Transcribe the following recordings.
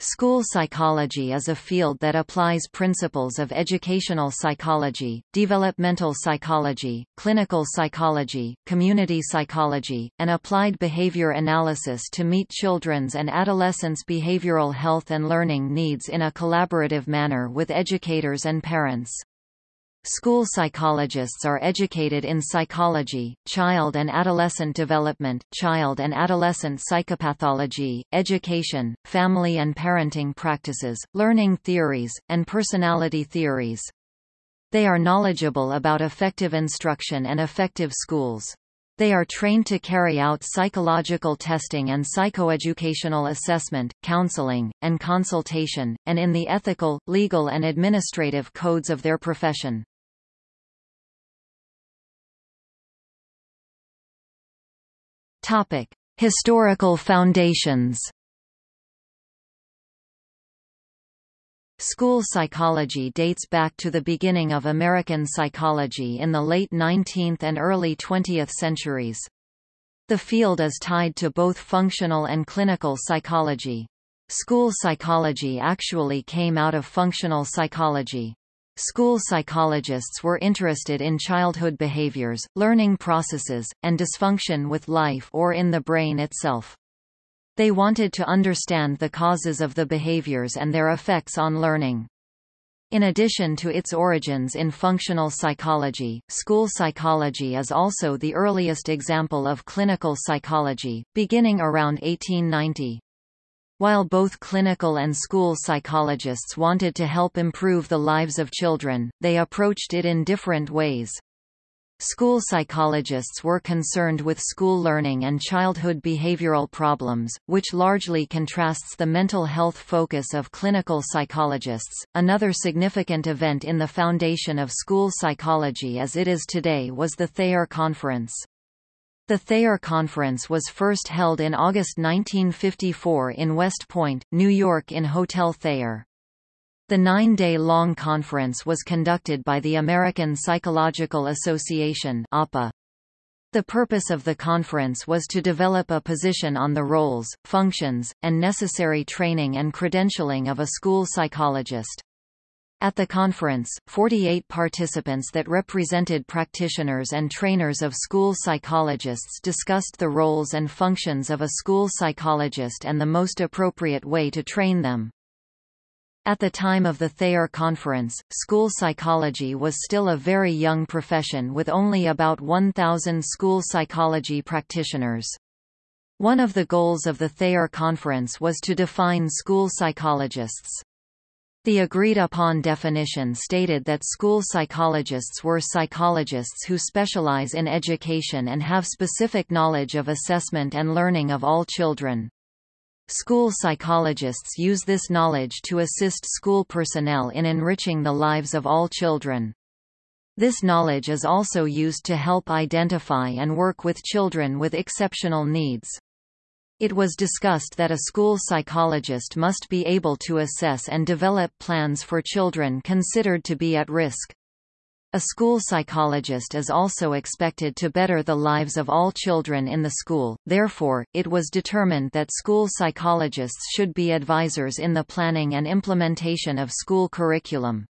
School psychology is a field that applies principles of educational psychology, developmental psychology, clinical psychology, community psychology, and applied behavior analysis to meet children's and adolescents' behavioral health and learning needs in a collaborative manner with educators and parents. School psychologists are educated in psychology, child and adolescent development, child and adolescent psychopathology, education, family and parenting practices, learning theories, and personality theories. They are knowledgeable about effective instruction and effective schools. They are trained to carry out psychological testing and psychoeducational assessment, counseling, and consultation, and in the ethical, legal and administrative codes of their profession. Topic: Historical foundations. School psychology dates back to the beginning of American psychology in the late 19th and early 20th centuries. The field is tied to both functional and clinical psychology. School psychology actually came out of functional psychology. School psychologists were interested in childhood behaviors, learning processes, and dysfunction with life or in the brain itself. They wanted to understand the causes of the behaviors and their effects on learning. In addition to its origins in functional psychology, school psychology is also the earliest example of clinical psychology, beginning around 1890. While both clinical and school psychologists wanted to help improve the lives of children, they approached it in different ways. School psychologists were concerned with school learning and childhood behavioral problems, which largely contrasts the mental health focus of clinical psychologists. Another significant event in the foundation of school psychology as it is today was the Thayer Conference. The Thayer Conference was first held in August 1954 in West Point, New York in Hotel Thayer. The nine-day-long conference was conducted by the American Psychological Association APA. The purpose of the conference was to develop a position on the roles, functions, and necessary training and credentialing of a school psychologist. At the conference, 48 participants that represented practitioners and trainers of school psychologists discussed the roles and functions of a school psychologist and the most appropriate way to train them. At the time of the Thayer Conference, school psychology was still a very young profession with only about 1,000 school psychology practitioners. One of the goals of the Thayer Conference was to define school psychologists. The agreed-upon definition stated that school psychologists were psychologists who specialize in education and have specific knowledge of assessment and learning of all children. School psychologists use this knowledge to assist school personnel in enriching the lives of all children. This knowledge is also used to help identify and work with children with exceptional needs. It was discussed that a school psychologist must be able to assess and develop plans for children considered to be at risk. A school psychologist is also expected to better the lives of all children in the school, therefore, it was determined that school psychologists should be advisors in the planning and implementation of school curriculum.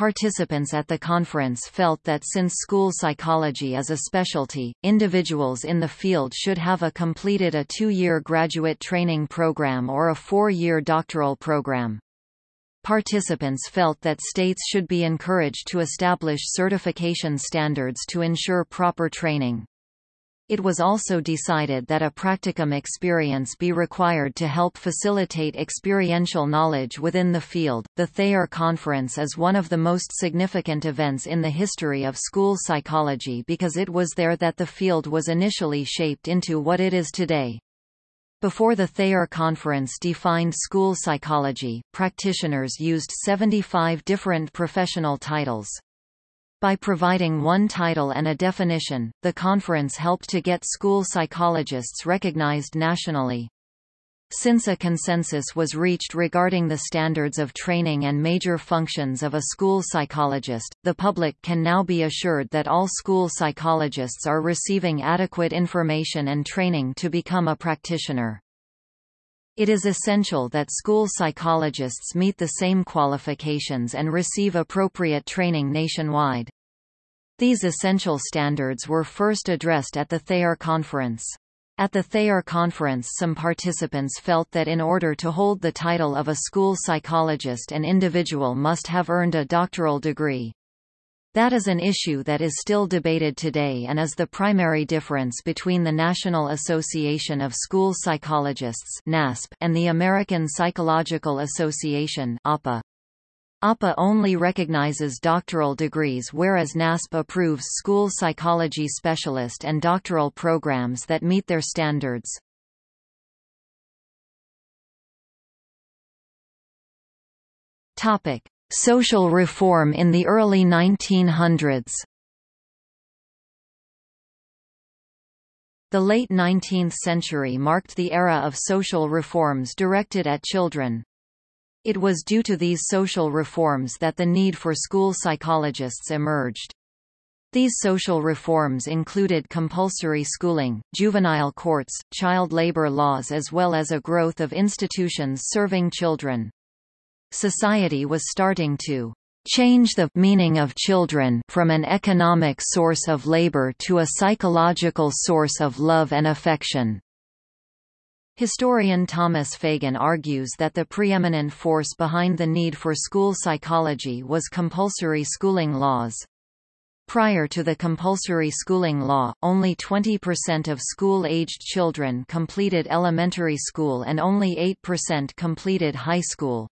Participants at the conference felt that since school psychology is a specialty, individuals in the field should have a completed a two-year graduate training program or a four-year doctoral program. Participants felt that states should be encouraged to establish certification standards to ensure proper training. It was also decided that a practicum experience be required to help facilitate experiential knowledge within the field. The Thayer Conference is one of the most significant events in the history of school psychology because it was there that the field was initially shaped into what it is today. Before the Thayer Conference defined school psychology, practitioners used 75 different professional titles. By providing one title and a definition, the conference helped to get school psychologists recognized nationally. Since a consensus was reached regarding the standards of training and major functions of a school psychologist, the public can now be assured that all school psychologists are receiving adequate information and training to become a practitioner. It is essential that school psychologists meet the same qualifications and receive appropriate training nationwide. These essential standards were first addressed at the Thayer Conference. At the Thayer Conference some participants felt that in order to hold the title of a school psychologist an individual must have earned a doctoral degree. That is an issue that is still debated today and is the primary difference between the National Association of School Psychologists and the American Psychological Association APA. APA only recognizes doctoral degrees whereas NASP approves school psychology specialist and doctoral programs that meet their standards. Topic: Social reform in the early 1900s. The late 19th century marked the era of social reforms directed at children. It was due to these social reforms that the need for school psychologists emerged. These social reforms included compulsory schooling, juvenile courts, child labor laws as well as a growth of institutions serving children. Society was starting to change the meaning of children from an economic source of labor to a psychological source of love and affection. Historian Thomas Fagan argues that the preeminent force behind the need for school psychology was compulsory schooling laws. Prior to the compulsory schooling law, only 20% of school-aged children completed elementary school and only 8% completed high school.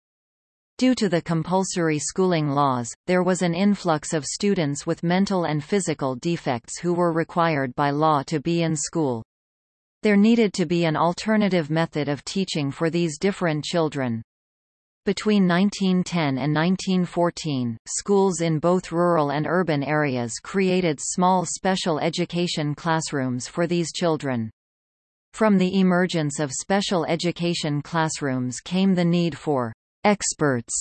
Due to the compulsory schooling laws, there was an influx of students with mental and physical defects who were required by law to be in school. There needed to be an alternative method of teaching for these different children. Between 1910 and 1914, schools in both rural and urban areas created small special education classrooms for these children. From the emergence of special education classrooms came the need for experts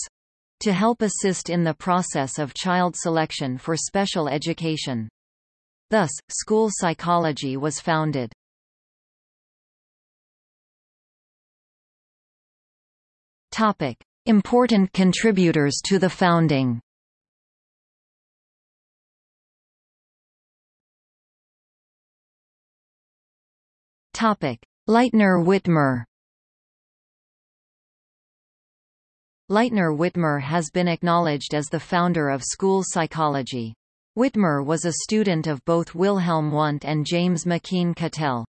to help assist in the process of child selection for special education. Thus, school psychology was founded. Topic: Important contributors to the founding. Topic: Lightner Witmer. Lightner Witmer has been acknowledged as the founder of school psychology. Witmer was a student of both Wilhelm Wundt and James McKeen Cattell.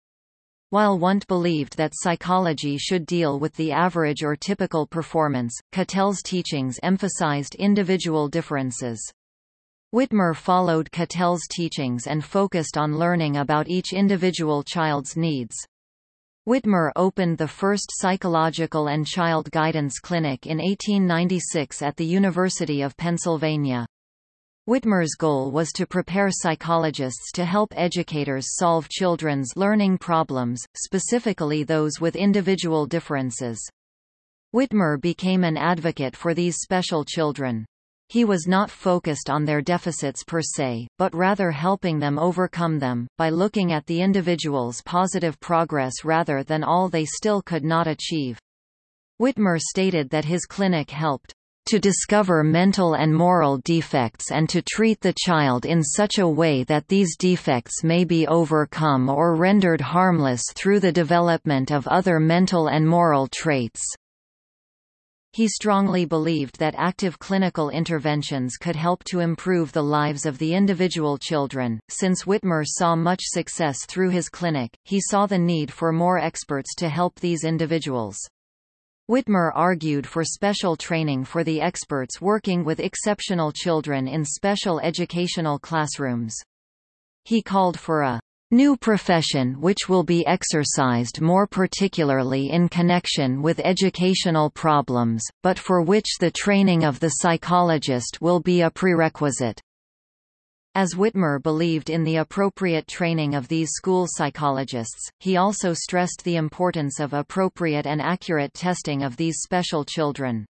While Wundt believed that psychology should deal with the average or typical performance, Cattell's teachings emphasized individual differences. Witmer followed Cattell's teachings and focused on learning about each individual child's needs. Witmer opened the first psychological and child guidance clinic in 1896 at the University of Pennsylvania. Witmer's goal was to prepare psychologists to help educators solve children's learning problems, specifically those with individual differences. Witmer became an advocate for these special children. He was not focused on their deficits per se, but rather helping them overcome them, by looking at the individual's positive progress rather than all they still could not achieve. Witmer stated that his clinic helped to discover mental and moral defects and to treat the child in such a way that these defects may be overcome or rendered harmless through the development of other mental and moral traits. He strongly believed that active clinical interventions could help to improve the lives of the individual children. Since Witmer saw much success through his clinic, he saw the need for more experts to help these individuals. Witmer argued for special training for the experts working with exceptional children in special educational classrooms. He called for a new profession which will be exercised more particularly in connection with educational problems, but for which the training of the psychologist will be a prerequisite. As Witmer believed in the appropriate training of these school psychologists, he also stressed the importance of appropriate and accurate testing of these special children.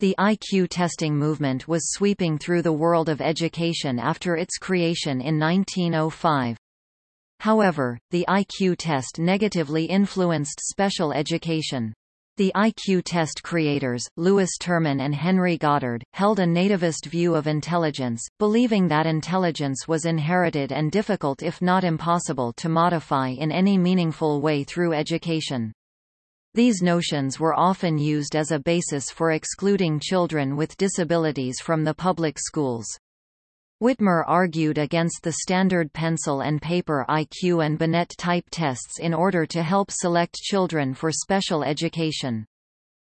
The IQ testing movement was sweeping through the world of education after its creation in 1905. However, the IQ test negatively influenced special education. The IQ test creators, Lewis Terman and Henry Goddard, held a nativist view of intelligence, believing that intelligence was inherited and difficult if not impossible to modify in any meaningful way through education. These notions were often used as a basis for excluding children with disabilities from the public schools. Witmer argued against the standard pencil and paper IQ and Binet type tests in order to help select children for special education.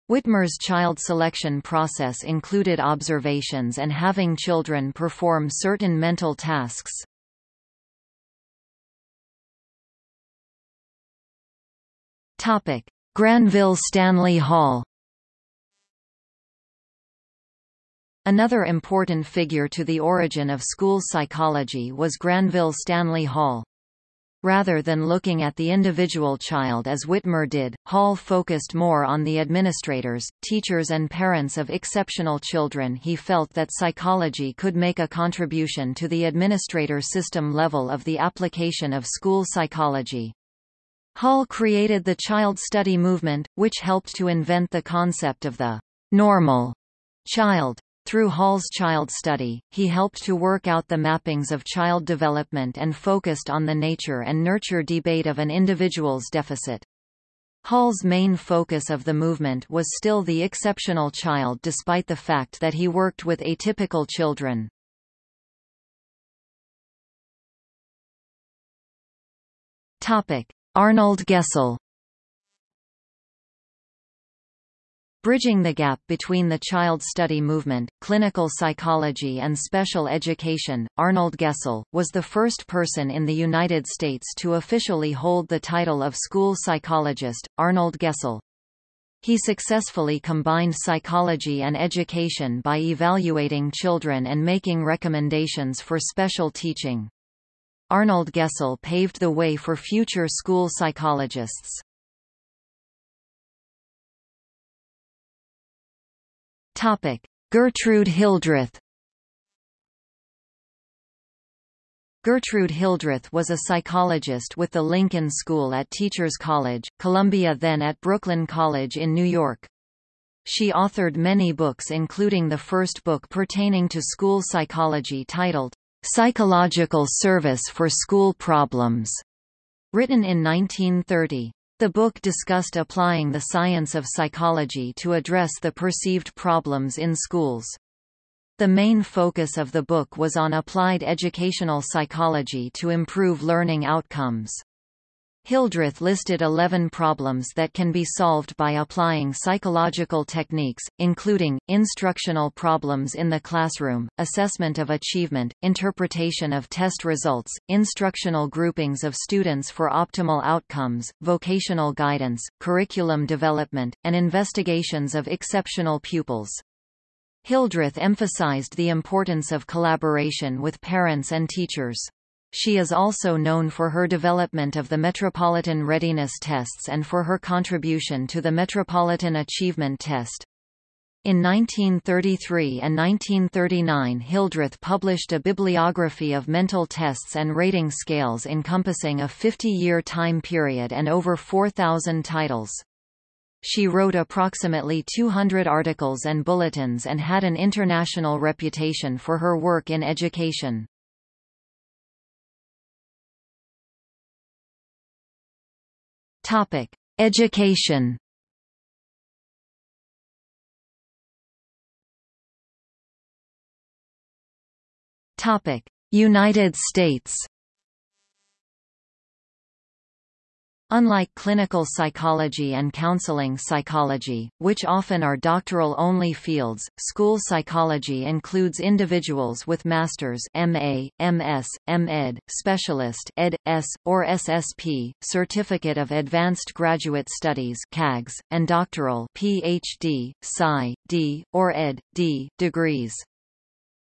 Witmer's child selection process included observations and having children perform certain mental tasks. Topic: Granville Stanley Hall Another important figure to the origin of school psychology was Granville Stanley Hall. Rather than looking at the individual child as Witmer did, Hall focused more on the administrators, teachers and parents of exceptional children he felt that psychology could make a contribution to the administrator system level of the application of school psychology. Hall created the child study movement, which helped to invent the concept of the normal child. Through Hall's child study, he helped to work out the mappings of child development and focused on the nature and nurture debate of an individual's deficit. Hall's main focus of the movement was still the exceptional child despite the fact that he worked with atypical children. Arnold Gesell Bridging the gap between the child study movement, clinical psychology and special education, Arnold Gesell, was the first person in the United States to officially hold the title of school psychologist, Arnold Gesell. He successfully combined psychology and education by evaluating children and making recommendations for special teaching. Arnold Gesell paved the way for future school psychologists. Topic: Gertrude Hildreth. Gertrude Hildreth was a psychologist with the Lincoln School at Teachers College, Columbia then at Brooklyn College in New York. She authored many books including the first book pertaining to school psychology titled, Psychological Service for School Problems, written in 1930. The book discussed applying the science of psychology to address the perceived problems in schools. The main focus of the book was on applied educational psychology to improve learning outcomes. Hildreth listed 11 problems that can be solved by applying psychological techniques, including, instructional problems in the classroom, assessment of achievement, interpretation of test results, instructional groupings of students for optimal outcomes, vocational guidance, curriculum development, and investigations of exceptional pupils. Hildreth emphasized the importance of collaboration with parents and teachers. She is also known for her development of the Metropolitan Readiness Tests and for her contribution to the Metropolitan Achievement Test. In 1933 and 1939 Hildreth published a bibliography of mental tests and rating scales encompassing a 50-year time period and over 4,000 titles. She wrote approximately 200 articles and bulletins and had an international reputation for her work in education. Topic: Education. Topic: United States. Unlike clinical psychology and counseling psychology, which often are doctoral-only fields, school psychology includes individuals with master's MA, MS, MEd, specialist Ed. S., or SSP, Certificate of Advanced Graduate Studies CAGS, and doctoral PhD, Psy. D., or Ed. D. degrees.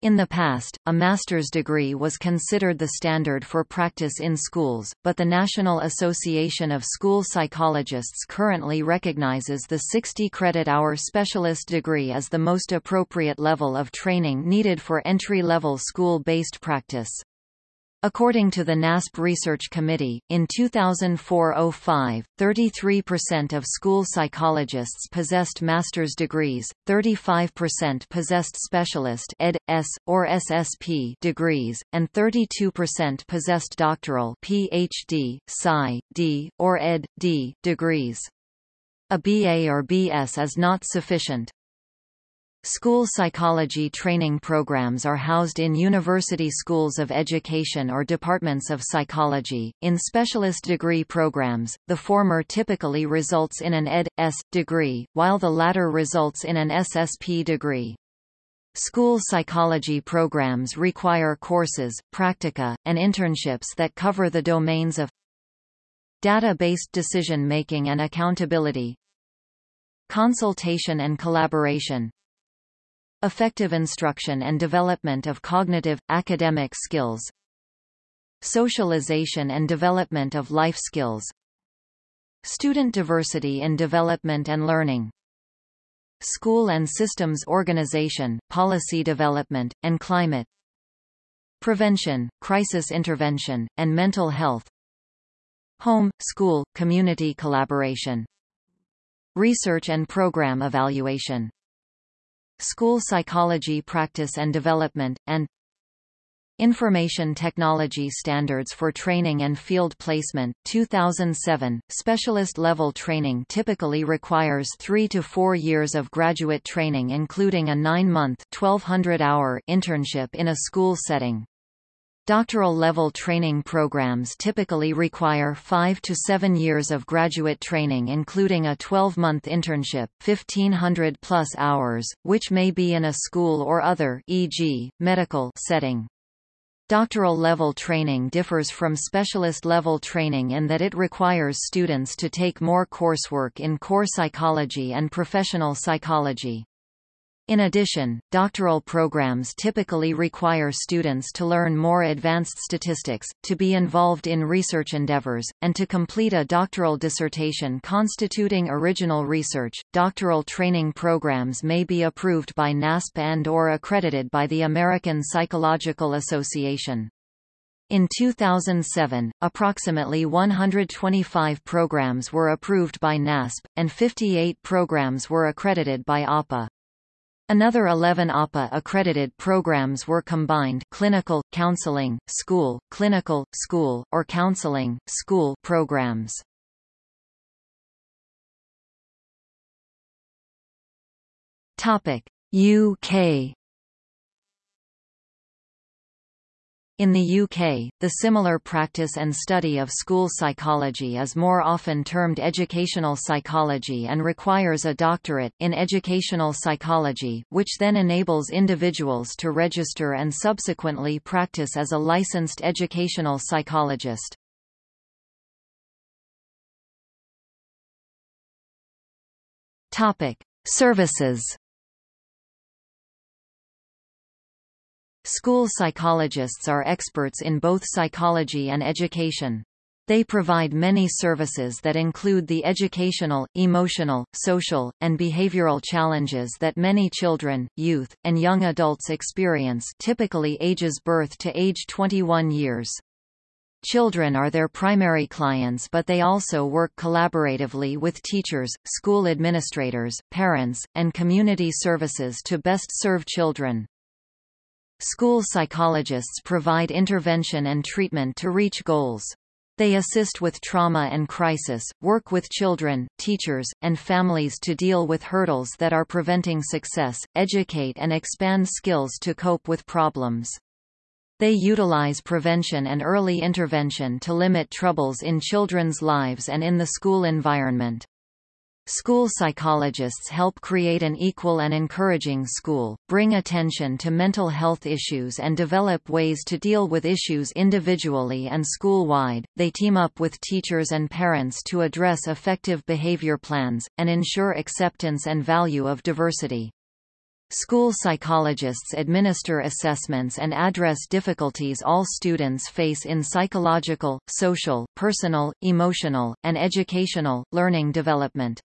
In the past, a master's degree was considered the standard for practice in schools, but the National Association of School Psychologists currently recognizes the 60-credit-hour specialist degree as the most appropriate level of training needed for entry-level school-based practice. According to the NASP Research Committee, in 2004–05, 33% of school psychologists possessed master's degrees, 35% possessed specialist Ed. S. or SSP degrees, and 32% possessed doctoral PhD, Psy. D. or Ed. D. degrees. A BA or BS is not sufficient. School psychology training programs are housed in university schools of education or departments of psychology. In specialist degree programs, the former typically results in an Ed.S. degree, while the latter results in an SSP degree. School psychology programs require courses, practica, and internships that cover the domains of data-based decision-making and accountability, consultation and collaboration, Effective instruction and development of cognitive, academic skills Socialization and development of life skills Student diversity in development and learning School and systems organization, policy development, and climate Prevention, crisis intervention, and mental health Home, school, community collaboration Research and program evaluation School Psychology Practice and Development, and Information Technology Standards for Training and Field Placement, 2007. Specialist level training typically requires three to four years of graduate training including a nine-month (1200-hour) internship in a school setting. Doctoral-level training programs typically require five to seven years of graduate training including a 12-month internship 1500-plus hours, which may be in a school or other e.g., medical setting. Doctoral-level training differs from specialist-level training in that it requires students to take more coursework in core psychology and professional psychology. In addition, doctoral programs typically require students to learn more advanced statistics, to be involved in research endeavors, and to complete a doctoral dissertation constituting original research. Doctoral training programs may be approved by NASP and or accredited by the American Psychological Association. In 2007, approximately 125 programs were approved by NASP, and 58 programs were accredited by APA. Another 11 APA-accredited programs were combined clinical, counseling, school, clinical, school, or counseling, school programs. UK In the UK, the similar practice and study of school psychology is more often termed educational psychology and requires a doctorate in educational psychology, which then enables individuals to register and subsequently practice as a licensed educational psychologist. Topic: Services School psychologists are experts in both psychology and education. They provide many services that include the educational, emotional, social, and behavioral challenges that many children, youth, and young adults experience typically ages birth to age 21 years. Children are their primary clients but they also work collaboratively with teachers, school administrators, parents, and community services to best serve children. School psychologists provide intervention and treatment to reach goals. They assist with trauma and crisis, work with children, teachers, and families to deal with hurdles that are preventing success, educate and expand skills to cope with problems. They utilize prevention and early intervention to limit troubles in children's lives and in the school environment. School psychologists help create an equal and encouraging school, bring attention to mental health issues and develop ways to deal with issues individually and school-wide. They team up with teachers and parents to address effective behavior plans, and ensure acceptance and value of diversity. School psychologists administer assessments and address difficulties all students face in psychological, social, personal, emotional, and educational, learning development.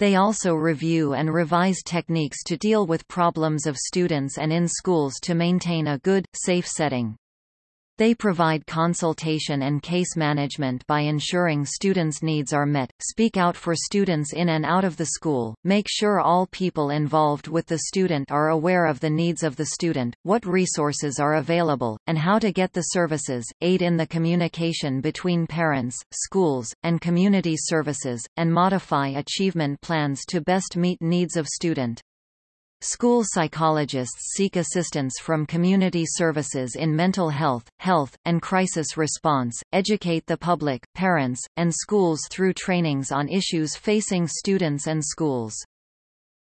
They also review and revise techniques to deal with problems of students and in schools to maintain a good, safe setting. They provide consultation and case management by ensuring students' needs are met, speak out for students in and out of the school, make sure all people involved with the student are aware of the needs of the student, what resources are available, and how to get the services, aid in the communication between parents, schools, and community services, and modify achievement plans to best meet needs of student. School psychologists seek assistance from community services in mental health, health, and crisis response, educate the public, parents, and schools through trainings on issues facing students and schools.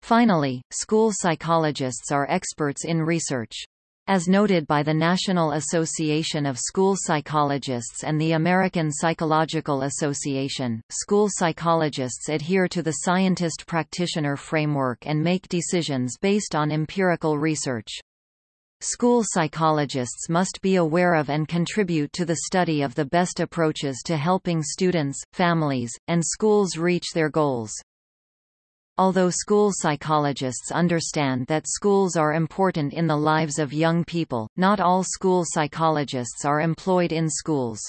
Finally, school psychologists are experts in research. As noted by the National Association of School Psychologists and the American Psychological Association, school psychologists adhere to the scientist-practitioner framework and make decisions based on empirical research. School psychologists must be aware of and contribute to the study of the best approaches to helping students, families, and schools reach their goals. Although school psychologists understand that schools are important in the lives of young people, not all school psychologists are employed in schools.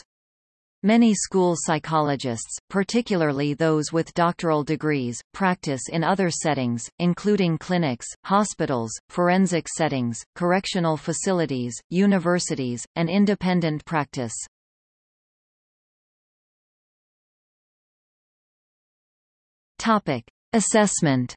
Many school psychologists, particularly those with doctoral degrees, practice in other settings, including clinics, hospitals, forensic settings, correctional facilities, universities, and independent practice. Topic: Assessment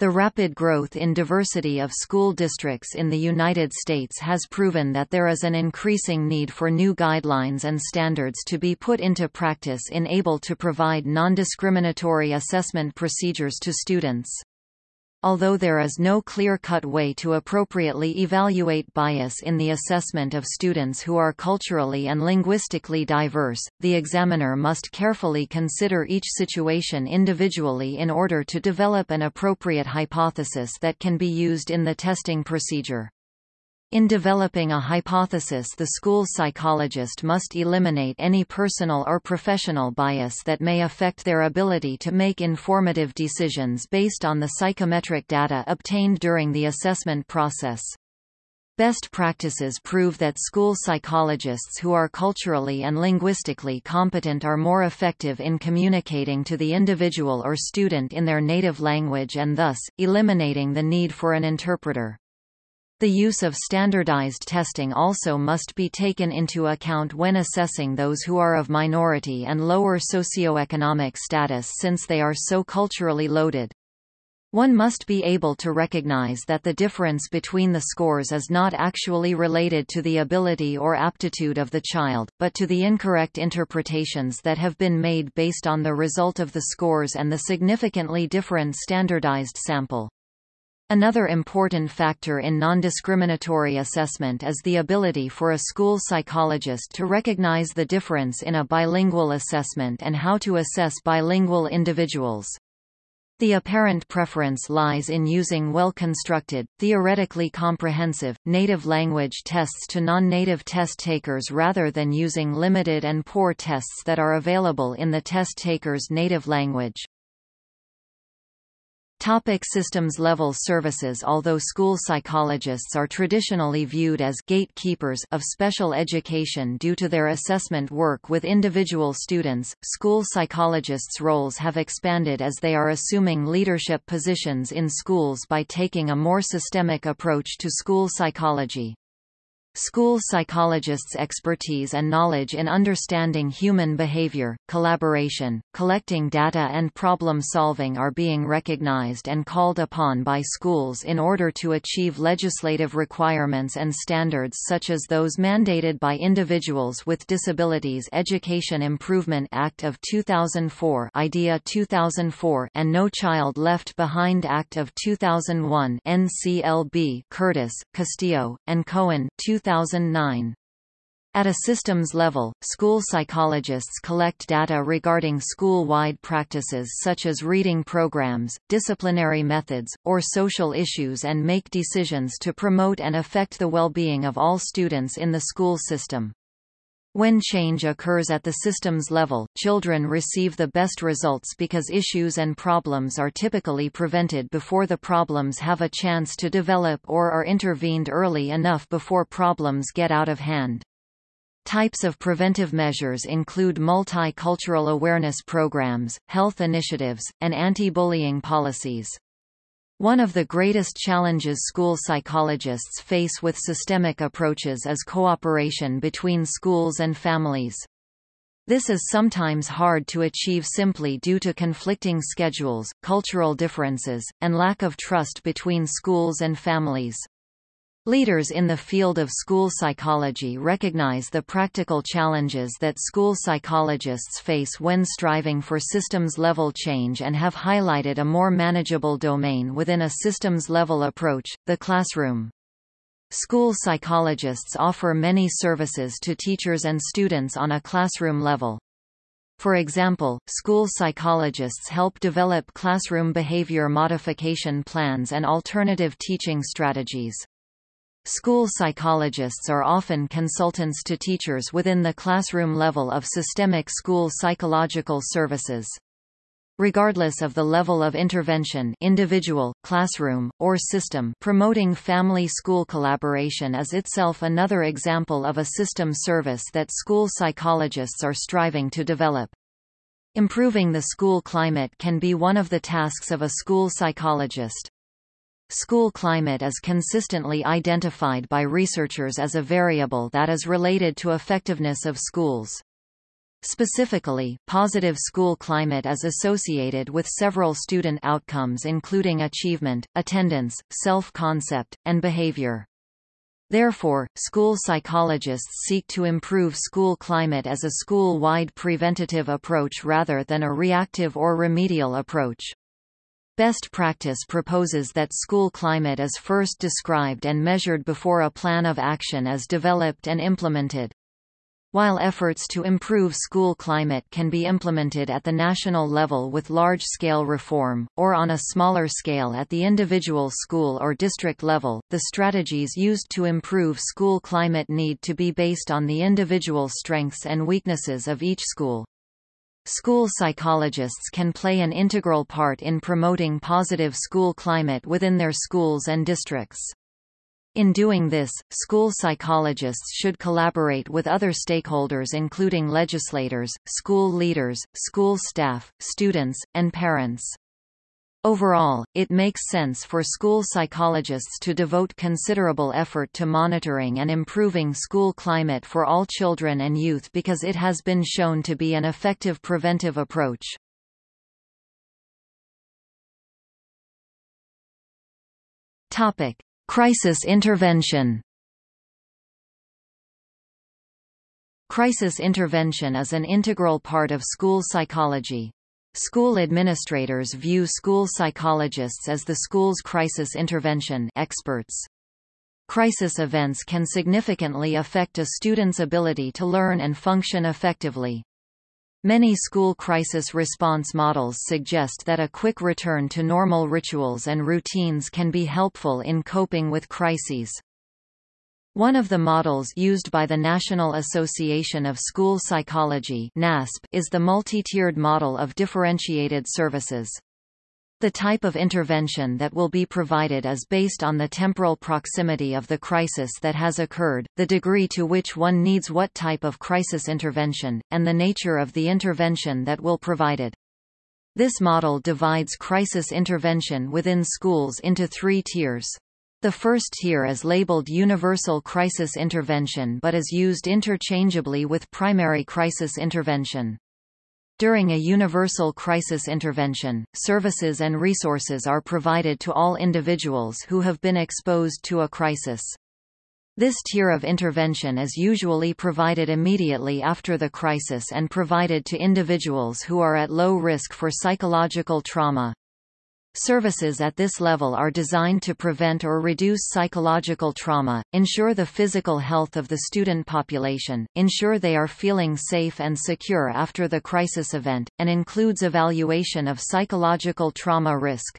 The rapid growth in diversity of school districts in the United States has proven that there is an increasing need for new guidelines and standards to be put into practice in able to provide non-discriminatory assessment procedures to students. Although there is no clear-cut way to appropriately evaluate bias in the assessment of students who are culturally and linguistically diverse, the examiner must carefully consider each situation individually in order to develop an appropriate hypothesis that can be used in the testing procedure. In developing a hypothesis the school psychologist must eliminate any personal or professional bias that may affect their ability to make informative decisions based on the psychometric data obtained during the assessment process. Best practices prove that school psychologists who are culturally and linguistically competent are more effective in communicating to the individual or student in their native language and thus, eliminating the need for an interpreter. The use of standardized testing also must be taken into account when assessing those who are of minority and lower socioeconomic status since they are so culturally loaded. One must be able to recognize that the difference between the scores is not actually related to the ability or aptitude of the child, but to the incorrect interpretations that have been made based on the result of the scores and the significantly different standardized sample. Another important factor in non-discriminatory assessment is the ability for a school psychologist to recognize the difference in a bilingual assessment and how to assess bilingual individuals. The apparent preference lies in using well-constructed, theoretically comprehensive, native language tests to non-native test takers rather than using limited and poor tests that are available in the test taker's native language. Topic systems level services Although school psychologists are traditionally viewed as gatekeepers of special education due to their assessment work with individual students, school psychologists' roles have expanded as they are assuming leadership positions in schools by taking a more systemic approach to school psychology. School psychologists' expertise and knowledge in understanding human behavior, collaboration, collecting data and problem-solving are being recognized and called upon by schools in order to achieve legislative requirements and standards such as those mandated by Individuals with Disabilities Education Improvement Act of 2004 IDEA 2004 and No Child Left Behind Act of 2001 NCLB Curtis, Castillo, and Cohen 2000 2009. At a systems level, school psychologists collect data regarding school-wide practices such as reading programs, disciplinary methods, or social issues and make decisions to promote and affect the well-being of all students in the school system. When change occurs at the systems level, children receive the best results because issues and problems are typically prevented before the problems have a chance to develop or are intervened early enough before problems get out of hand. Types of preventive measures include multicultural awareness programs, health initiatives, and anti-bullying policies. One of the greatest challenges school psychologists face with systemic approaches is cooperation between schools and families. This is sometimes hard to achieve simply due to conflicting schedules, cultural differences, and lack of trust between schools and families. Leaders in the field of school psychology recognize the practical challenges that school psychologists face when striving for systems-level change and have highlighted a more manageable domain within a systems-level approach, the classroom. School psychologists offer many services to teachers and students on a classroom level. For example, school psychologists help develop classroom behavior modification plans and alternative teaching strategies. School psychologists are often consultants to teachers within the classroom level of systemic school psychological services. Regardless of the level of intervention individual, classroom, or system promoting family-school collaboration is itself another example of a system service that school psychologists are striving to develop. Improving the school climate can be one of the tasks of a school psychologist. School climate is consistently identified by researchers as a variable that is related to effectiveness of schools. Specifically, positive school climate is associated with several student outcomes including achievement, attendance, self-concept, and behavior. Therefore, school psychologists seek to improve school climate as a school-wide preventative approach rather than a reactive or remedial approach. Best practice proposes that school climate is first described and measured before a plan of action is developed and implemented. While efforts to improve school climate can be implemented at the national level with large-scale reform, or on a smaller scale at the individual school or district level, the strategies used to improve school climate need to be based on the individual strengths and weaknesses of each school. School psychologists can play an integral part in promoting positive school climate within their schools and districts. In doing this, school psychologists should collaborate with other stakeholders including legislators, school leaders, school staff, students, and parents. Overall, it makes sense for school psychologists to devote considerable effort to monitoring and improving school climate for all children and youth because it has been shown to be an effective preventive approach. Topic: Crisis intervention. Crisis intervention is an integral part of school psychology. School administrators view school psychologists as the school's crisis intervention experts. Crisis events can significantly affect a student's ability to learn and function effectively. Many school crisis response models suggest that a quick return to normal rituals and routines can be helpful in coping with crises. One of the models used by the National Association of School Psychology is the multi-tiered model of differentiated services. The type of intervention that will be provided is based on the temporal proximity of the crisis that has occurred, the degree to which one needs what type of crisis intervention, and the nature of the intervention that will provided. This model divides crisis intervention within schools into three tiers. The first tier is labeled Universal Crisis Intervention but is used interchangeably with Primary Crisis Intervention. During a universal crisis intervention, services and resources are provided to all individuals who have been exposed to a crisis. This tier of intervention is usually provided immediately after the crisis and provided to individuals who are at low risk for psychological trauma. Services at this level are designed to prevent or reduce psychological trauma, ensure the physical health of the student population, ensure they are feeling safe and secure after the crisis event, and includes evaluation of psychological trauma risk.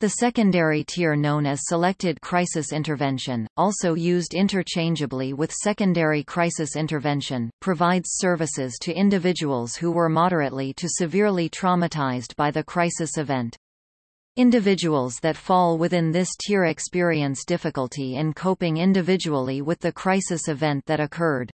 The secondary tier known as Selected Crisis Intervention, also used interchangeably with Secondary Crisis Intervention, provides services to individuals who were moderately to severely traumatized by the crisis event. Individuals that fall within this tier experience difficulty in coping individually with the crisis event that occurred.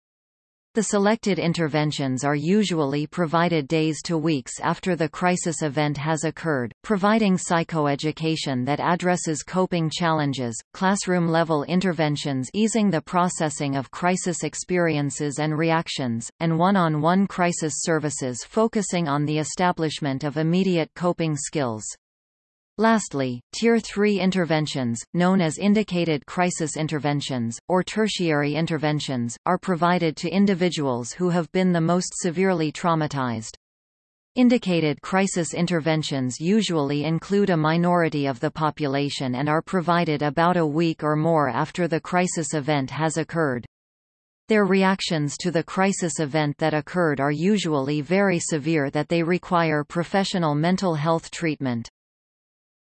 The selected interventions are usually provided days to weeks after the crisis event has occurred, providing psychoeducation that addresses coping challenges, classroom-level interventions easing the processing of crisis experiences and reactions, and one-on-one -on -one crisis services focusing on the establishment of immediate coping skills. Lastly, Tier 3 interventions, known as indicated crisis interventions, or tertiary interventions, are provided to individuals who have been the most severely traumatized. Indicated crisis interventions usually include a minority of the population and are provided about a week or more after the crisis event has occurred. Their reactions to the crisis event that occurred are usually very severe that they require professional mental health treatment.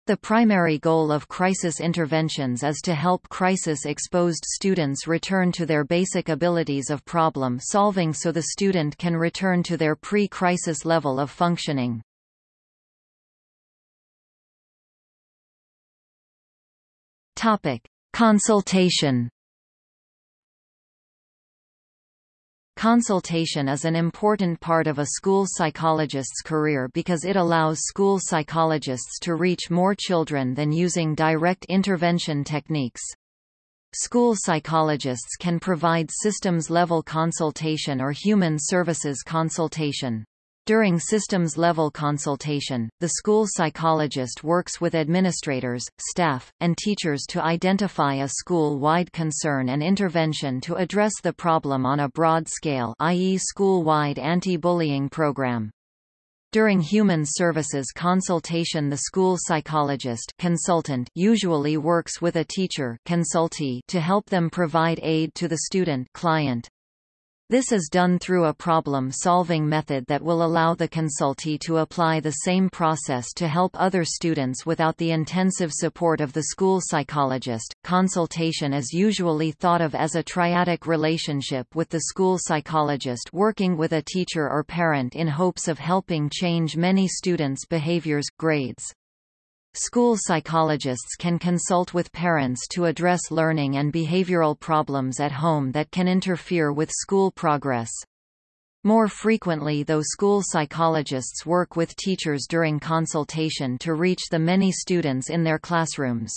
The primary goal of crisis interventions is to help crisis-exposed students return to their basic abilities of problem solving so the student can return to their pre-crisis level of functioning. Consultation Consultation is an important part of a school psychologist's career because it allows school psychologists to reach more children than using direct intervention techniques. School psychologists can provide systems-level consultation or human services consultation. During systems-level consultation, the school psychologist works with administrators, staff, and teachers to identify a school-wide concern and intervention to address the problem on a broad scale i.e. school-wide anti-bullying program. During human services consultation the school psychologist consultant usually works with a teacher consultee to help them provide aid to the student client. This is done through a problem-solving method that will allow the consultee to apply the same process to help other students without the intensive support of the school psychologist. Consultation is usually thought of as a triadic relationship with the school psychologist working with a teacher or parent in hopes of helping change many students' behaviors, grades. School psychologists can consult with parents to address learning and behavioral problems at home that can interfere with school progress. More frequently though school psychologists work with teachers during consultation to reach the many students in their classrooms.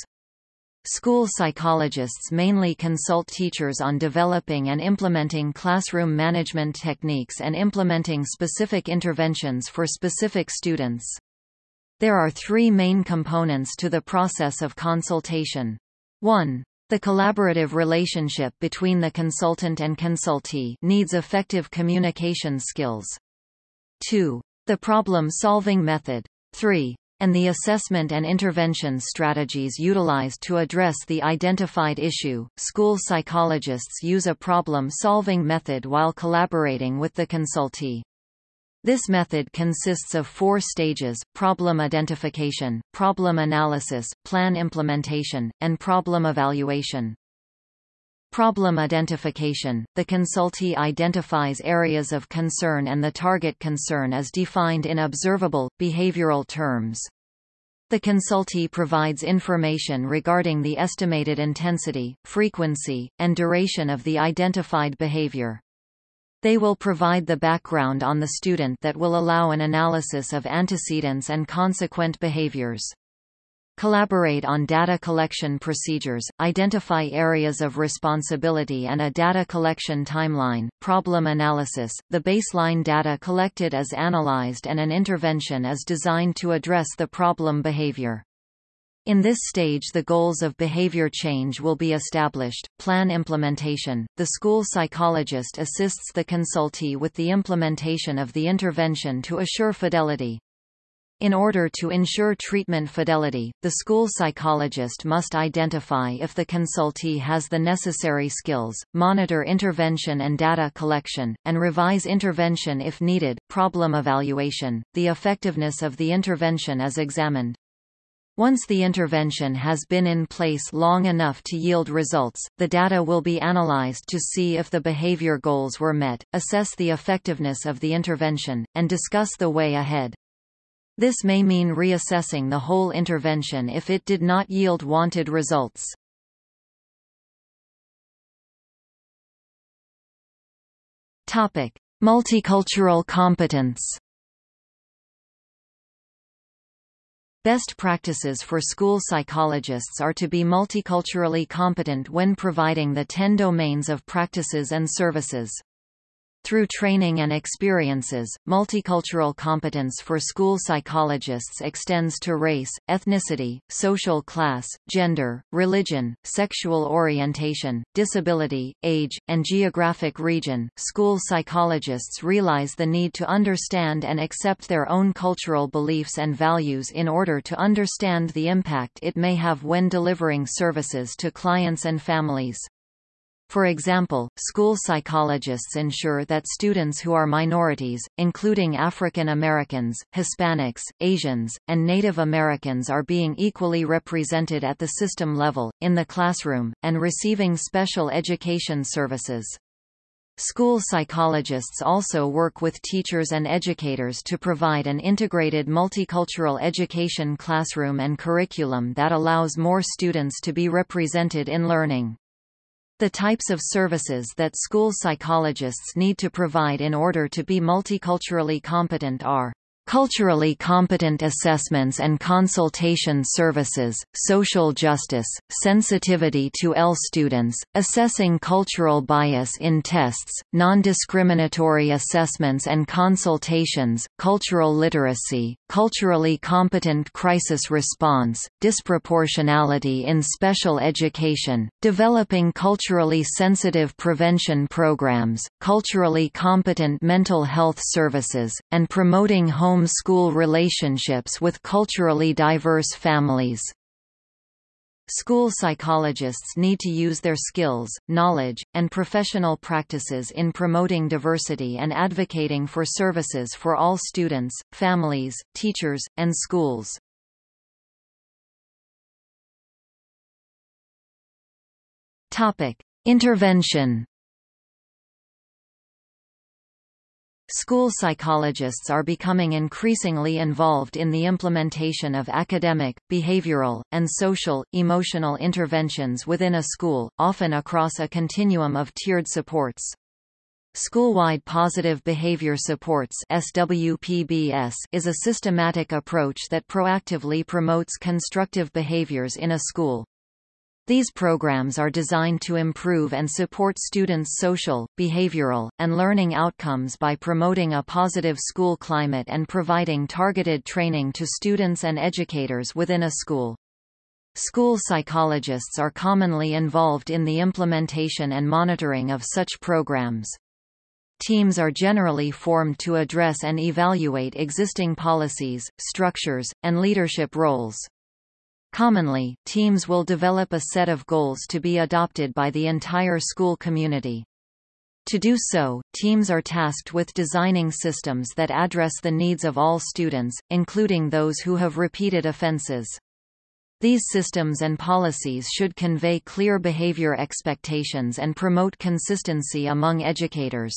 School psychologists mainly consult teachers on developing and implementing classroom management techniques and implementing specific interventions for specific students. There are three main components to the process of consultation. 1. The collaborative relationship between the consultant and consultee needs effective communication skills. 2. The problem-solving method. 3. And the assessment and intervention strategies utilized to address the identified issue. School psychologists use a problem-solving method while collaborating with the consultee. This method consists of four stages, problem identification, problem analysis, plan implementation, and problem evaluation. Problem identification – The consultee identifies areas of concern and the target concern is defined in observable, behavioral terms. The consultee provides information regarding the estimated intensity, frequency, and duration of the identified behavior. They will provide the background on the student that will allow an analysis of antecedents and consequent behaviors. Collaborate on data collection procedures, identify areas of responsibility and a data collection timeline, problem analysis, the baseline data collected is analyzed and an intervention is designed to address the problem behavior. In this stage the goals of behavior change will be established. Plan implementation. The school psychologist assists the consultee with the implementation of the intervention to assure fidelity. In order to ensure treatment fidelity, the school psychologist must identify if the consultee has the necessary skills, monitor intervention and data collection, and revise intervention if needed. Problem evaluation. The effectiveness of the intervention is examined. Once the intervention has been in place long enough to yield results, the data will be analyzed to see if the behavior goals were met, assess the effectiveness of the intervention, and discuss the way ahead. This may mean reassessing the whole intervention if it did not yield wanted results. Topic: Multicultural competence. Best practices for school psychologists are to be multiculturally competent when providing the 10 domains of practices and services. Through training and experiences, multicultural competence for school psychologists extends to race, ethnicity, social class, gender, religion, sexual orientation, disability, age, and geographic region. School psychologists realize the need to understand and accept their own cultural beliefs and values in order to understand the impact it may have when delivering services to clients and families. For example, school psychologists ensure that students who are minorities, including African Americans, Hispanics, Asians, and Native Americans are being equally represented at the system level, in the classroom, and receiving special education services. School psychologists also work with teachers and educators to provide an integrated multicultural education classroom and curriculum that allows more students to be represented in learning. The types of services that school psychologists need to provide in order to be multiculturally competent are Culturally competent assessments and consultation services, social justice, sensitivity to ELL students, assessing cultural bias in tests, non-discriminatory assessments and consultations, cultural literacy, culturally competent crisis response, disproportionality in special education, developing culturally sensitive prevention programs, culturally competent mental health services, and promoting home home-school relationships with culturally diverse families. School psychologists need to use their skills, knowledge, and professional practices in promoting diversity and advocating for services for all students, families, teachers, and schools. Topic: Intervention School psychologists are becoming increasingly involved in the implementation of academic, behavioral, and social, emotional interventions within a school, often across a continuum of tiered supports. School-wide Positive Behavior Supports SWPBS is a systematic approach that proactively promotes constructive behaviors in a school. These programs are designed to improve and support students' social, behavioral, and learning outcomes by promoting a positive school climate and providing targeted training to students and educators within a school. School psychologists are commonly involved in the implementation and monitoring of such programs. Teams are generally formed to address and evaluate existing policies, structures, and leadership roles. Commonly, teams will develop a set of goals to be adopted by the entire school community. To do so, teams are tasked with designing systems that address the needs of all students, including those who have repeated offenses. These systems and policies should convey clear behavior expectations and promote consistency among educators.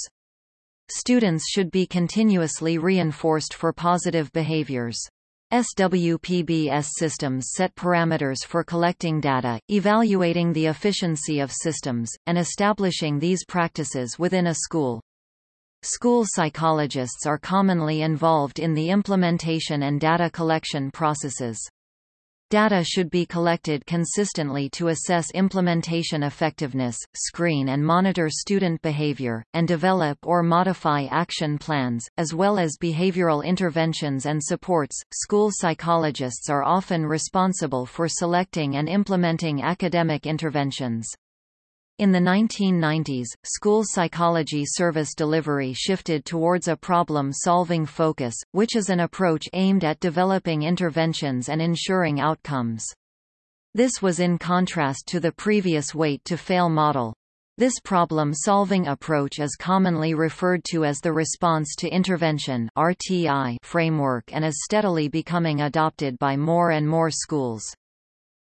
Students should be continuously reinforced for positive behaviors. SWPBS systems set parameters for collecting data, evaluating the efficiency of systems, and establishing these practices within a school. School psychologists are commonly involved in the implementation and data collection processes. Data should be collected consistently to assess implementation effectiveness, screen and monitor student behavior, and develop or modify action plans, as well as behavioral interventions and supports. School psychologists are often responsible for selecting and implementing academic interventions. In the 1990s, school psychology service delivery shifted towards a problem-solving focus, which is an approach aimed at developing interventions and ensuring outcomes. This was in contrast to the previous wait-to-fail model. This problem-solving approach is commonly referred to as the response to intervention (RTI) framework and is steadily becoming adopted by more and more schools.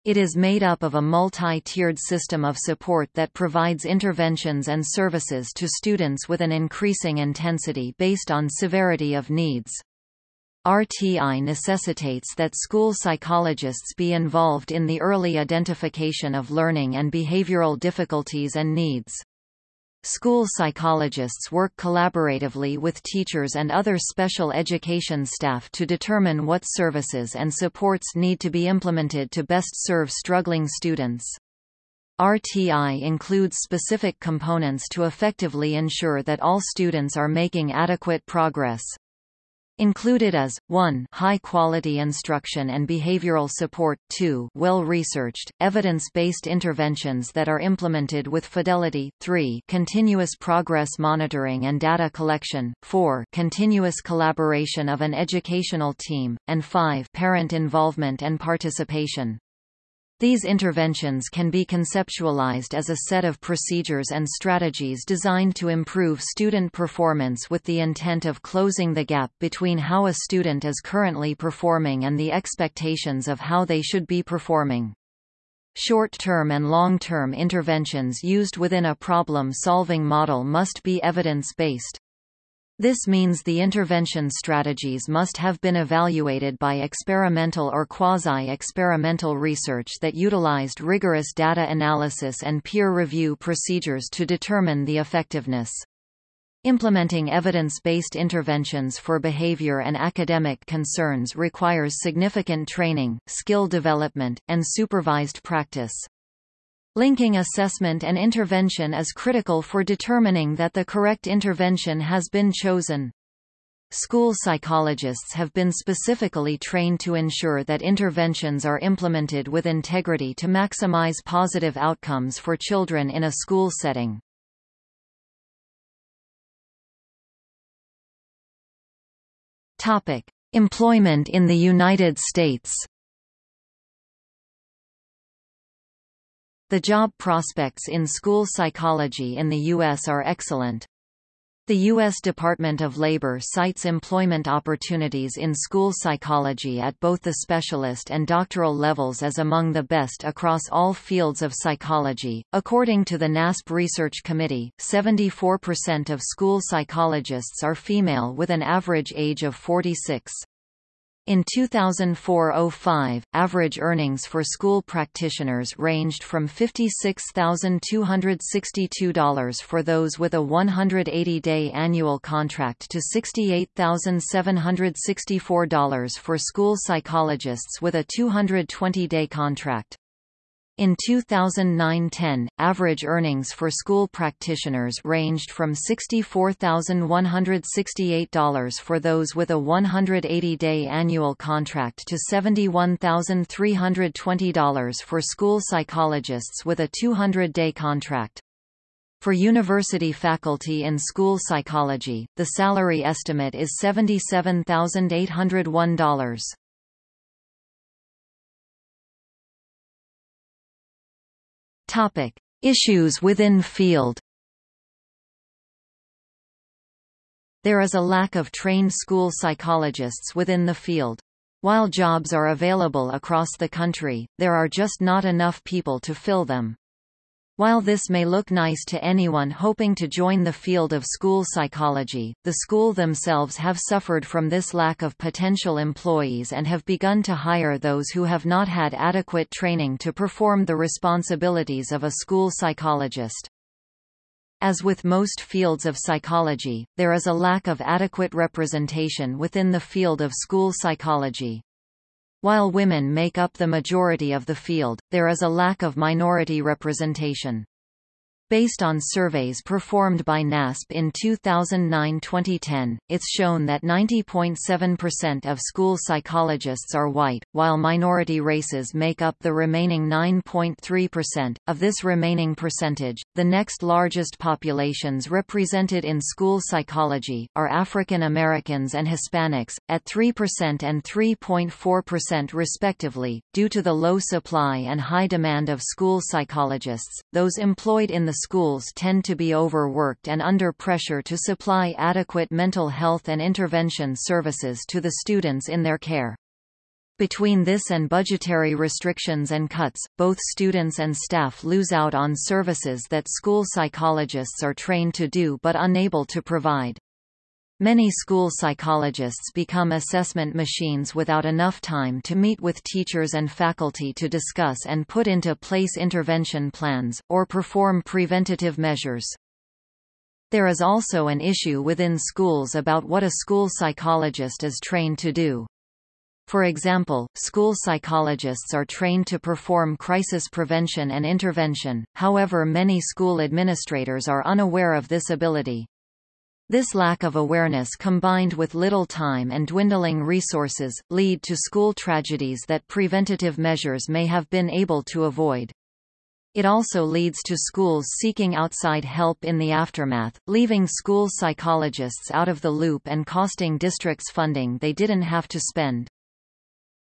It is made up of a multi-tiered system of support that provides interventions and services to students with an increasing intensity based on severity of needs. RTI necessitates that school psychologists be involved in the early identification of learning and behavioral difficulties and needs. School psychologists work collaboratively with teachers and other special education staff to determine what services and supports need to be implemented to best serve struggling students. RTI includes specific components to effectively ensure that all students are making adequate progress. Included as 1 high-quality instruction and behavioral support 2 well-researched, evidence-based interventions that are implemented with fidelity 3 continuous progress monitoring and data collection 4 continuous collaboration of an educational team, and 5 parent involvement and participation. These interventions can be conceptualized as a set of procedures and strategies designed to improve student performance with the intent of closing the gap between how a student is currently performing and the expectations of how they should be performing. Short-term and long-term interventions used within a problem-solving model must be evidence-based. This means the intervention strategies must have been evaluated by experimental or quasi-experimental research that utilized rigorous data analysis and peer review procedures to determine the effectiveness. Implementing evidence-based interventions for behavior and academic concerns requires significant training, skill development, and supervised practice. Linking assessment and intervention is critical for determining that the correct intervention has been chosen. School psychologists have been specifically trained to ensure that interventions are implemented with integrity to maximize positive outcomes for children in a school setting. Topic: Employment in the United States. The job prospects in school psychology in the U.S. are excellent. The U.S. Department of Labor cites employment opportunities in school psychology at both the specialist and doctoral levels as among the best across all fields of psychology. According to the NASP Research Committee, 74% of school psychologists are female with an average age of 46. In 2004–05, average earnings for school practitioners ranged from $56,262 for those with a 180-day annual contract to $68,764 for school psychologists with a 220-day contract. In 2009–10, average earnings for school practitioners ranged from $64,168 for those with a 180-day annual contract to $71,320 for school psychologists with a 200-day contract. For university faculty in school psychology, the salary estimate is $77,801. Topic: Issues within field. There is a lack of trained school psychologists within the field. While jobs are available across the country, there are just not enough people to fill them. While this may look nice to anyone hoping to join the field of school psychology, the school themselves have suffered from this lack of potential employees and have begun to hire those who have not had adequate training to perform the responsibilities of a school psychologist. As with most fields of psychology, there is a lack of adequate representation within the field of school psychology. While women make up the majority of the field, there is a lack of minority representation. Based on surveys performed by NASP in 2009-2010, it's shown that 90.7% of school psychologists are white, while minority races make up the remaining 9.3%. Of this remaining percentage, the next largest populations represented in school psychology are African Americans and Hispanics, at 3% and 3.4% respectively. Due to the low supply and high demand of school psychologists, those employed in the the schools tend to be overworked and under pressure to supply adequate mental health and intervention services to the students in their care. Between this and budgetary restrictions and cuts, both students and staff lose out on services that school psychologists are trained to do but unable to provide. Many school psychologists become assessment machines without enough time to meet with teachers and faculty to discuss and put into place intervention plans, or perform preventative measures. There is also an issue within schools about what a school psychologist is trained to do. For example, school psychologists are trained to perform crisis prevention and intervention, however many school administrators are unaware of this ability. This lack of awareness combined with little time and dwindling resources, lead to school tragedies that preventative measures may have been able to avoid. It also leads to schools seeking outside help in the aftermath, leaving school psychologists out of the loop and costing districts funding they didn't have to spend.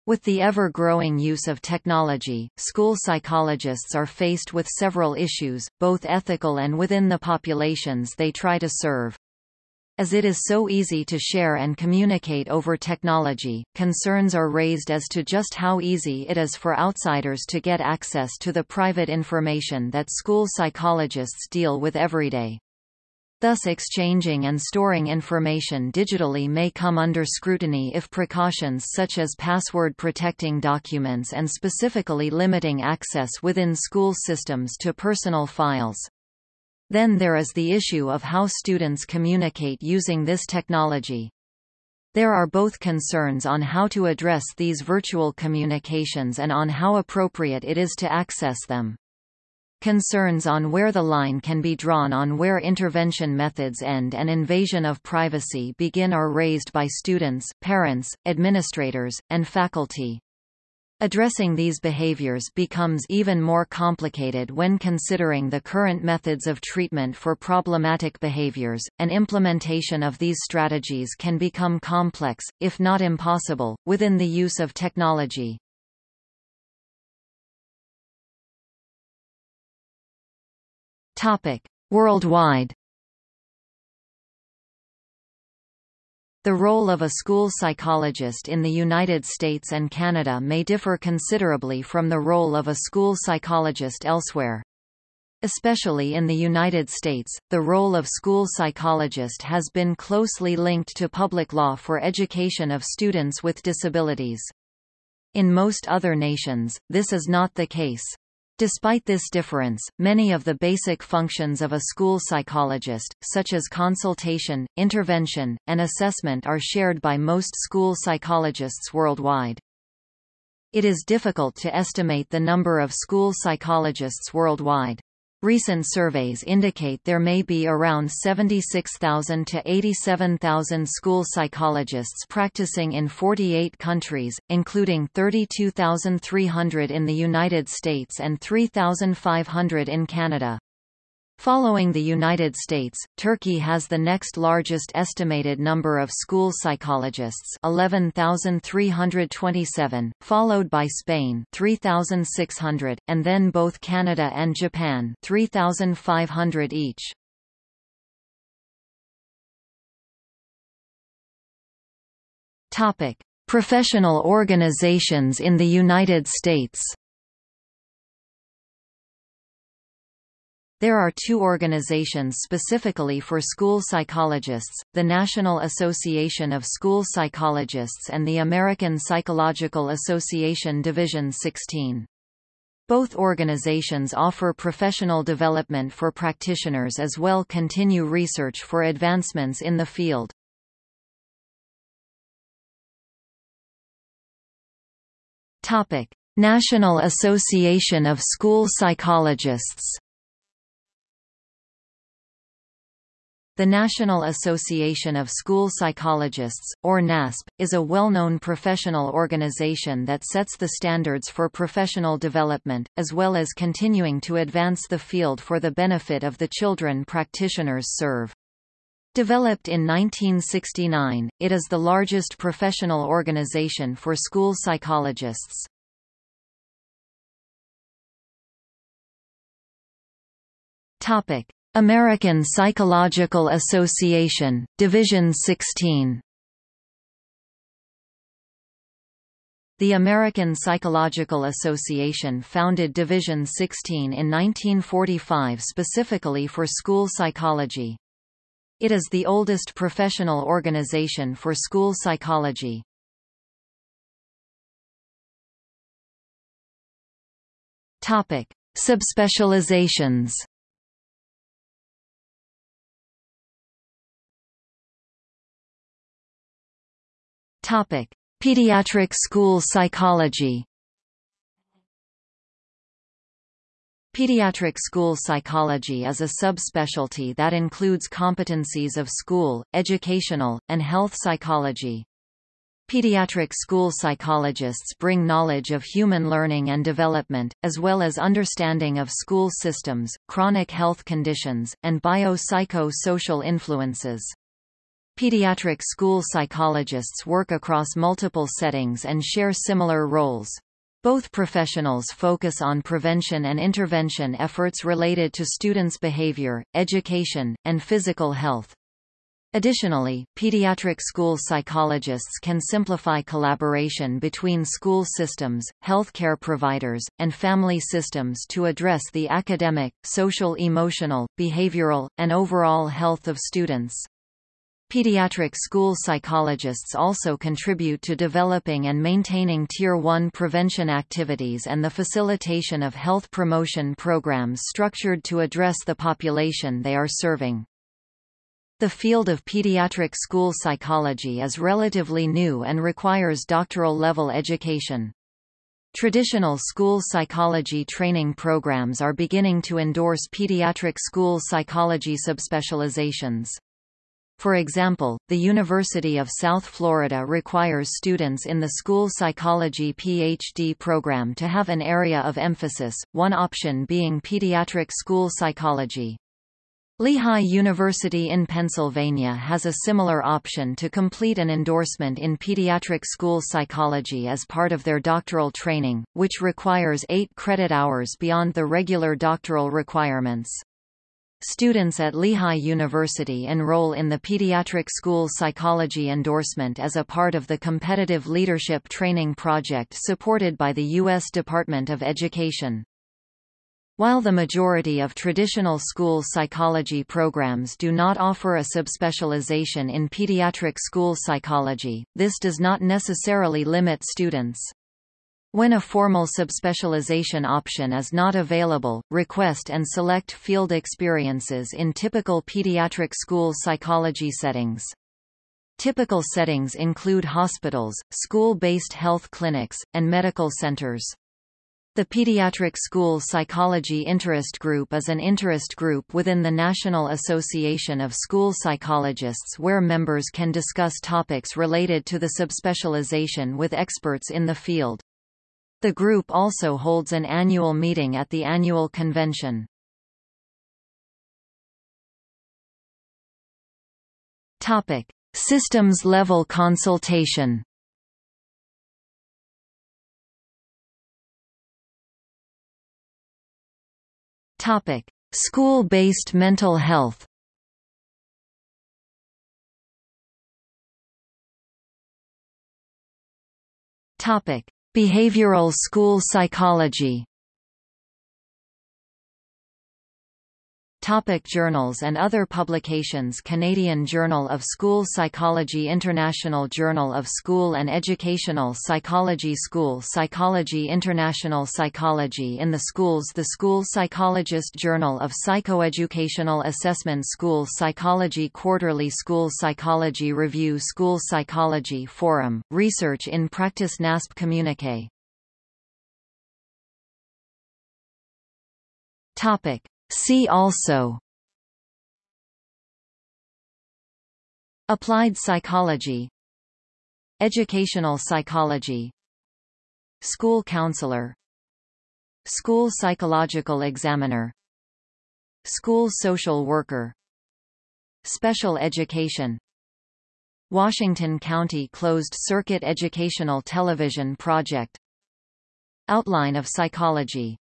With the ever-growing use of technology, school psychologists are faced with several issues, both ethical and within the populations they try to serve. As it is so easy to share and communicate over technology, concerns are raised as to just how easy it is for outsiders to get access to the private information that school psychologists deal with every day. Thus exchanging and storing information digitally may come under scrutiny if precautions such as password protecting documents and specifically limiting access within school systems to personal files. Then there is the issue of how students communicate using this technology. There are both concerns on how to address these virtual communications and on how appropriate it is to access them. Concerns on where the line can be drawn on where intervention methods end and invasion of privacy begin are raised by students, parents, administrators, and faculty. Addressing these behaviors becomes even more complicated when considering the current methods of treatment for problematic behaviors, and implementation of these strategies can become complex, if not impossible, within the use of technology. Topic: Worldwide. The role of a school psychologist in the United States and Canada may differ considerably from the role of a school psychologist elsewhere. Especially in the United States, the role of school psychologist has been closely linked to public law for education of students with disabilities. In most other nations, this is not the case. Despite this difference, many of the basic functions of a school psychologist, such as consultation, intervention, and assessment are shared by most school psychologists worldwide. It is difficult to estimate the number of school psychologists worldwide. Recent surveys indicate there may be around 76,000 to 87,000 school psychologists practicing in 48 countries, including 32,300 in the United States and 3,500 in Canada. Following the United States, Turkey has the next largest estimated number of school psychologists 11,327, followed by Spain 3,600, and then both Canada and Japan 3,500 each. Professional organizations in the United States There are two organizations specifically for school psychologists, the National Association of School Psychologists and the American Psychological Association Division 16. Both organizations offer professional development for practitioners as well continue research for advancements in the field. National Association of School Psychologists The National Association of School Psychologists, or NASP, is a well-known professional organization that sets the standards for professional development, as well as continuing to advance the field for the benefit of the children practitioners serve. Developed in 1969, it is the largest professional organization for school psychologists. Topic: American Psychological Association, Division 16. The American Psychological Association founded Division 16 in 1945 specifically for school psychology. It is the oldest professional organization for school psychology. Topic: Subspecializations. Topic: Pediatric school psychology. Pediatric school psychology is a subspecialty that includes competencies of school, educational, and health psychology. Pediatric school psychologists bring knowledge of human learning and development, as well as understanding of school systems, chronic health conditions, and bio-psycho-social influences. Pediatric school psychologists work across multiple settings and share similar roles. Both professionals focus on prevention and intervention efforts related to students' behavior, education, and physical health. Additionally, pediatric school psychologists can simplify collaboration between school systems, healthcare providers, and family systems to address the academic, social-emotional, behavioral, and overall health of students. Pediatric school psychologists also contribute to developing and maintaining Tier 1 prevention activities and the facilitation of health promotion programs structured to address the population they are serving. The field of pediatric school psychology is relatively new and requires doctoral-level education. Traditional school psychology training programs are beginning to endorse pediatric school psychology subspecializations. For example, the University of South Florida requires students in the school psychology PhD program to have an area of emphasis, one option being pediatric school psychology. Lehigh University in Pennsylvania has a similar option to complete an endorsement in pediatric school psychology as part of their doctoral training, which requires eight credit hours beyond the regular doctoral requirements. Students at Lehigh University enroll in the Pediatric School Psychology endorsement as a part of the Competitive Leadership Training Project supported by the U.S. Department of Education. While the majority of traditional school psychology programs do not offer a subspecialization in pediatric school psychology, this does not necessarily limit students. When a formal subspecialization option is not available, request and select field experiences in typical pediatric school psychology settings. Typical settings include hospitals, school-based health clinics, and medical centers. The Pediatric School Psychology Interest Group is an interest group within the National Association of School Psychologists where members can discuss topics related to the subspecialization with experts in the field. The group also holds an annual meeting at the annual convention. Topic: Systems level consultation. Topic: School-based mental health. Topic: Behavioral school psychology. Topic journals and other publications Canadian Journal of School Psychology International Journal of School and Educational Psychology School Psychology International Psychology in the Schools The School Psychologist Journal of Psychoeducational Assessment School Psychology Quarterly School Psychology Review School Psychology Forum, Research in Practice NASP Communique. Topic See also. Applied psychology. Educational psychology. School counselor. School psychological examiner. School social worker. Special education. Washington County Closed Circuit Educational Television Project. Outline of Psychology